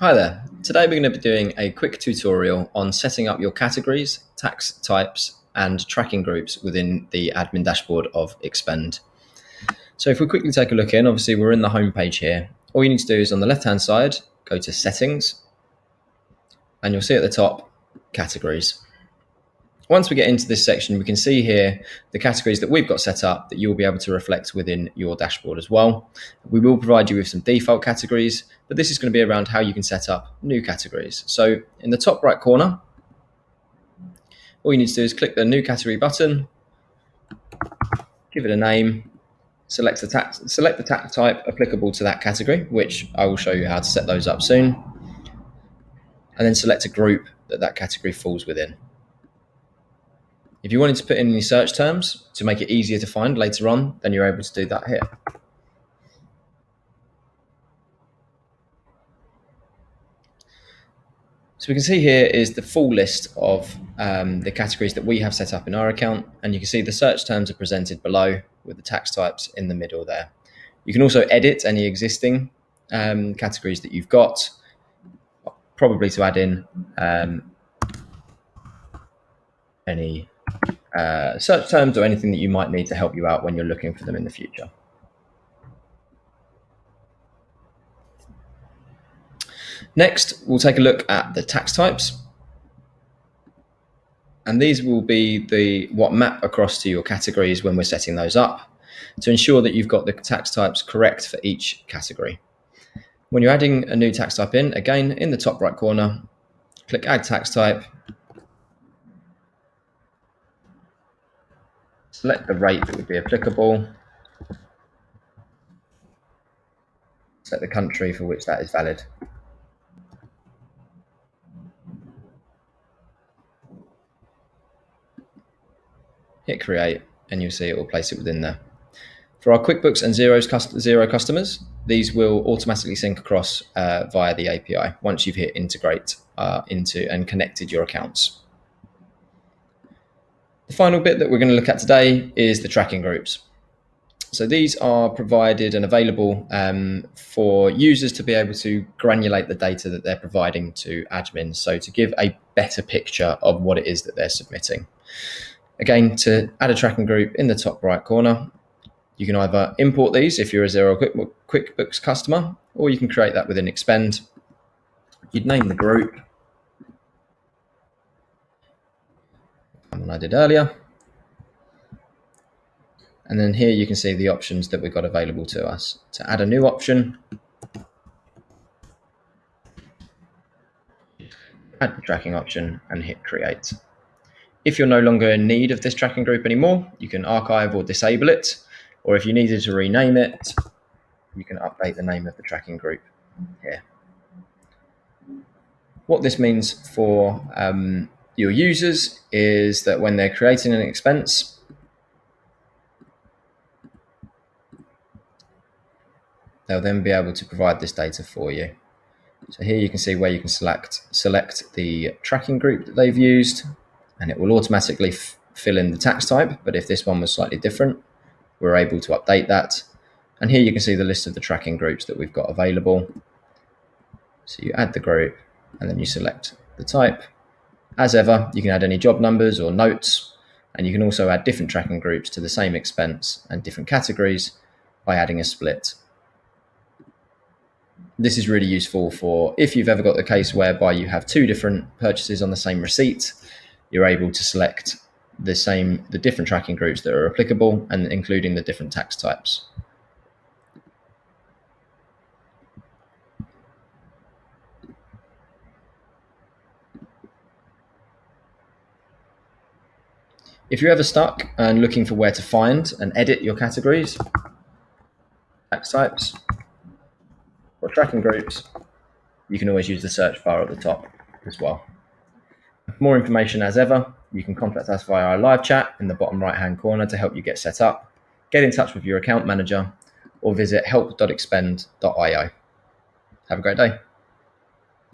Hi there. Today we're going to be doing a quick tutorial on setting up your categories, tax types, and tracking groups within the admin dashboard of Expend. So if we quickly take a look in, obviously we're in the home page here. All you need to do is on the left-hand side, go to settings, and you'll see at the top, categories. Once we get into this section, we can see here the categories that we've got set up that you'll be able to reflect within your dashboard as well. We will provide you with some default categories, but this is going to be around how you can set up new categories. So in the top right corner, all you need to do is click the new category button, give it a name, select the tax, select the tax type applicable to that category, which I will show you how to set those up soon, and then select a group that that category falls within. If you wanted to put in any search terms to make it easier to find later on, then you're able to do that here. So we can see here is the full list of um, the categories that we have set up in our account. And you can see the search terms are presented below with the tax types in the middle there. You can also edit any existing um, categories that you've got, probably to add in um, any uh, search terms or anything that you might need to help you out when you're looking for them in the future. Next, we'll take a look at the tax types. And these will be the what map across to your categories when we're setting those up to ensure that you've got the tax types correct for each category. When you're adding a new tax type in, again, in the top right corner, click Add Tax Type, select the rate that would be applicable, select the country for which that is valid. Hit create and you'll see it will place it within there. For our QuickBooks and Xero's Xero customers, these will automatically sync across uh, via the API once you've hit integrate uh, into and connected your accounts. The final bit that we're going to look at today is the tracking groups. So these are provided and available um, for users to be able to granulate the data that they're providing to admins. So to give a better picture of what it is that they're submitting. Again, to add a tracking group in the top right corner, you can either import these if you're a Xero QuickBooks customer, or you can create that within Expend. You'd name the group one I did earlier. And then here you can see the options that we've got available to us. To add a new option, add the tracking option and hit create. If you're no longer in need of this tracking group anymore, you can archive or disable it. Or if you needed to rename it, you can update the name of the tracking group here. What this means for um, your users is that when they're creating an expense, they'll then be able to provide this data for you. So here you can see where you can select select the tracking group that they've used, and it will automatically fill in the tax type. But if this one was slightly different, we're able to update that. And here you can see the list of the tracking groups that we've got available. So you add the group, and then you select the type, as ever, you can add any job numbers or notes, and you can also add different tracking groups to the same expense and different categories by adding a split. This is really useful for if you've ever got the case whereby you have two different purchases on the same receipt, you're able to select the same, the different tracking groups that are applicable and including the different tax types. If you're ever stuck and looking for where to find and edit your categories, tax types, or tracking groups, you can always use the search bar at the top as well. More information as ever, you can contact us via our live chat in the bottom right hand corner to help you get set up, get in touch with your account manager, or visit help.expend.io. Have a great day.